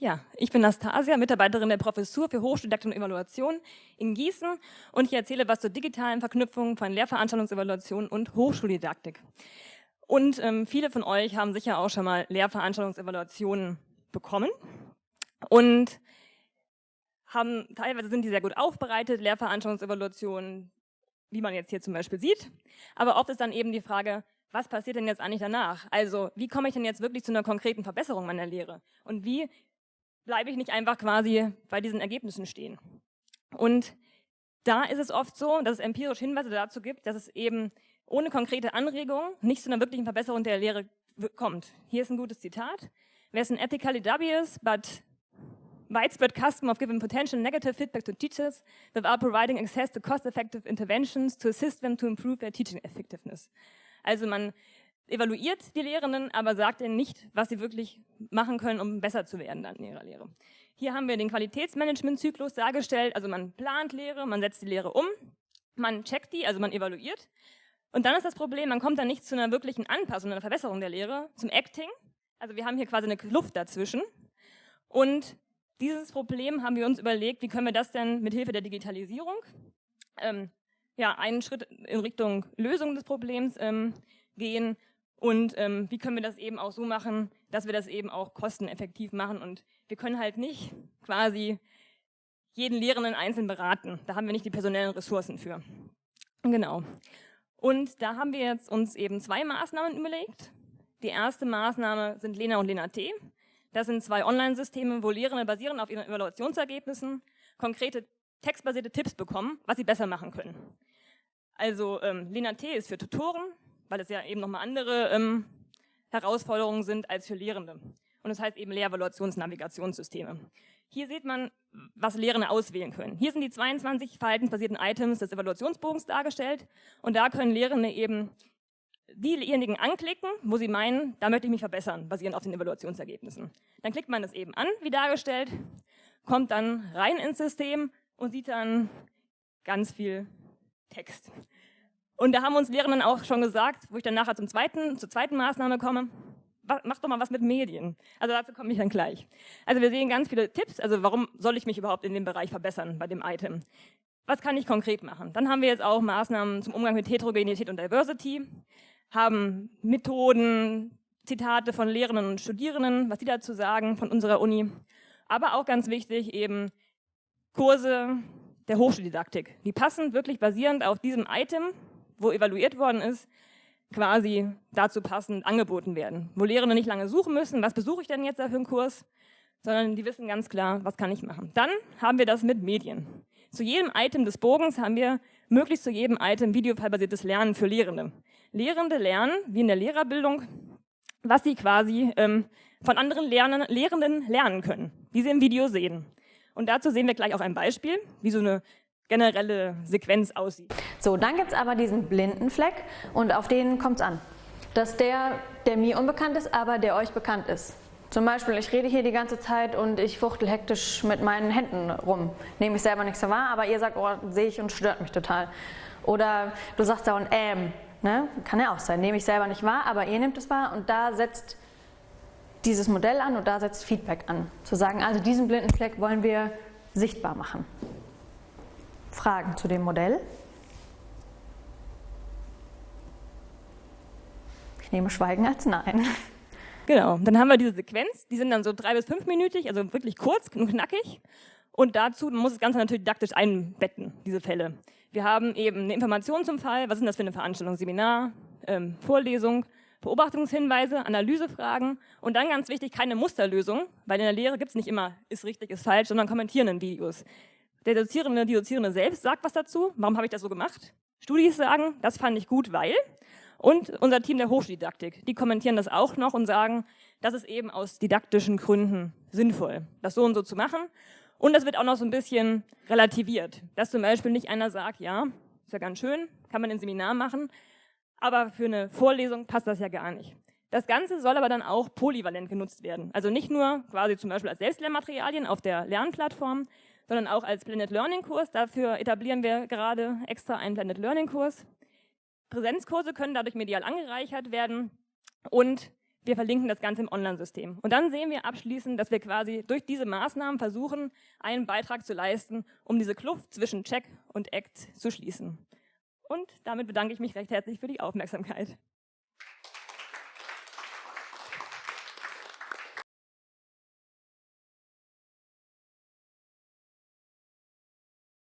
Ja, ich bin Nastasia, Mitarbeiterin der Professur für Hochschuldidaktik und Evaluation in Gießen und ich erzähle was zur digitalen Verknüpfung von Lehrveranstaltungsevaluation und Hochschuldidaktik. Und ähm, viele von euch haben sicher auch schon mal Lehrveranstaltungsevaluationen bekommen und haben, teilweise sind die sehr gut aufbereitet, Lehrveranstaltungsevaluationen, wie man jetzt hier zum Beispiel sieht. Aber oft ist dann eben die Frage, was passiert denn jetzt eigentlich danach? Also wie komme ich denn jetzt wirklich zu einer konkreten Verbesserung meiner Lehre? Und wie bleibe ich nicht einfach quasi bei diesen Ergebnissen stehen. Und da ist es oft so, dass es empirische Hinweise dazu gibt, dass es eben ohne konkrete Anregung nicht zu einer wirklichen Verbesserung der Lehre kommt. Hier ist ein gutes Zitat. There's an ethically dubious but widespread custom of giving potential negative feedback to teachers without providing access to cost-effective interventions to assist them to improve their teaching effectiveness. Also man evaluiert die Lehrenden, aber sagt ihnen nicht, was sie wirklich machen können, um besser zu werden in ihrer Lehre. Hier haben wir den Qualitätsmanagement-Zyklus dargestellt, also man plant Lehre, man setzt die Lehre um, man checkt die, also man evaluiert. Und dann ist das Problem, man kommt dann nicht zu einer wirklichen Anpassung, einer Verbesserung der Lehre, zum Acting. Also wir haben hier quasi eine Luft dazwischen. Und dieses Problem haben wir uns überlegt, wie können wir das denn mit Hilfe der Digitalisierung, ähm, ja, einen Schritt in Richtung Lösung des Problems ähm, gehen und ähm, wie können wir das eben auch so machen, dass wir das eben auch kosteneffektiv machen. Und wir können halt nicht quasi jeden Lehrenden einzeln beraten. Da haben wir nicht die personellen Ressourcen für. Genau. Und da haben wir jetzt uns eben zwei Maßnahmen überlegt. Die erste Maßnahme sind Lena und Lena T. Das sind zwei Online-Systeme, wo Lehrende basierend auf ihren Evaluationsergebnissen konkrete textbasierte Tipps bekommen, was sie besser machen können. Also ähm, Lena T ist für Tutoren, weil es ja eben nochmal andere ähm, Herausforderungen sind als für Lehrende. Und das heißt eben Lehrevaluationsnavigationssysteme. Hier sieht man, was Lehrende auswählen können. Hier sind die 22 verhaltensbasierten Items des Evaluationsbogens dargestellt und da können Lehrende eben diejenigen anklicken, wo sie meinen, da möchte ich mich verbessern, basierend auf den Evaluationsergebnissen. Dann klickt man das eben an, wie dargestellt, kommt dann rein ins System und sieht dann ganz viel Text. Und da haben uns Lehrenden auch schon gesagt, wo ich dann nachher zum zweiten, zur zweiten Maßnahme komme, mach doch mal was mit Medien. Also dazu komme ich dann gleich. Also wir sehen ganz viele Tipps, also warum soll ich mich überhaupt in dem Bereich verbessern bei dem Item? Was kann ich konkret machen? Dann haben wir jetzt auch Maßnahmen zum Umgang mit Heterogenität und Diversity, haben Methoden, Zitate von Lehrenden und Studierenden, was die dazu sagen von unserer Uni. Aber auch ganz wichtig eben Kurse der Hochschuldidaktik. Die passen wirklich basierend auf diesem Item wo evaluiert worden ist, quasi dazu passend angeboten werden. Wo Lehrende nicht lange suchen müssen, was besuche ich denn jetzt da für einen Kurs, sondern die wissen ganz klar, was kann ich machen. Dann haben wir das mit Medien. Zu jedem Item des Bogens haben wir möglichst zu jedem Item videofallbasiertes Lernen für Lehrende. Lehrende lernen, wie in der Lehrerbildung, was sie quasi ähm, von anderen Lernen, Lehrenden lernen können, wie sie im Video sehen. Und dazu sehen wir gleich auch ein Beispiel, wie so eine generelle Sequenz aussieht. So, dann gibt es aber diesen blinden Fleck und auf den kommt es an. Dass der, der mir unbekannt ist, aber der euch bekannt ist. Zum Beispiel, ich rede hier die ganze Zeit und ich fuchtel hektisch mit meinen Händen rum. Nehme ich selber nichts so wahr, aber ihr sagt, oh, sehe ich und stört mich total. Oder du sagst da und ähm, ne? kann ja auch sein, nehme ich selber nicht wahr, aber ihr nehmt es wahr und da setzt dieses Modell an und da setzt Feedback an. Zu sagen, also diesen blinden Fleck wollen wir sichtbar machen. Fragen zu dem Modell? Ich nehme Schweigen als Nein. Genau, dann haben wir diese Sequenz, die sind dann so drei bis fünfminütig, also wirklich kurz und knackig. Und dazu muss das Ganze natürlich didaktisch einbetten, diese Fälle. Wir haben eben eine Information zum Fall, was ist das für eine Veranstaltung, Seminar, ähm, Vorlesung, Beobachtungshinweise, Analysefragen und dann ganz wichtig, keine Musterlösung, weil in der Lehre gibt es nicht immer ist richtig, ist falsch, sondern kommentierenden Videos. Der Dozierende, die Dozierende selbst sagt was dazu. Warum habe ich das so gemacht? Studis sagen, das fand ich gut, weil. Und unser Team der Hochschuldidaktik, die kommentieren das auch noch und sagen, das ist eben aus didaktischen Gründen sinnvoll, das so und so zu machen. Und das wird auch noch so ein bisschen relativiert, dass zum Beispiel nicht einer sagt, ja, ist ja ganz schön, kann man ein Seminar machen, aber für eine Vorlesung passt das ja gar nicht. Das Ganze soll aber dann auch polyvalent genutzt werden. Also nicht nur quasi zum Beispiel als Selbstlernmaterialien auf der Lernplattform, sondern auch als Blended Learning Kurs. Dafür etablieren wir gerade extra einen Blended Learning Kurs. Präsenzkurse können dadurch medial angereichert werden und wir verlinken das Ganze im Online-System. Und dann sehen wir abschließend, dass wir quasi durch diese Maßnahmen versuchen, einen Beitrag zu leisten, um diese Kluft zwischen Check und Act zu schließen. Und damit bedanke ich mich recht herzlich für die Aufmerksamkeit.